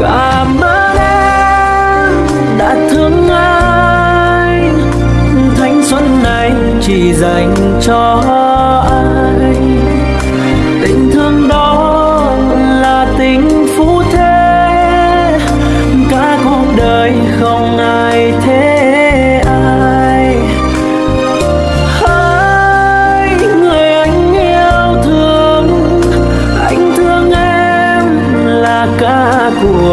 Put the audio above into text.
cảm ơn em đã thương anh. Thanh xuân này chỉ dành cho cuộc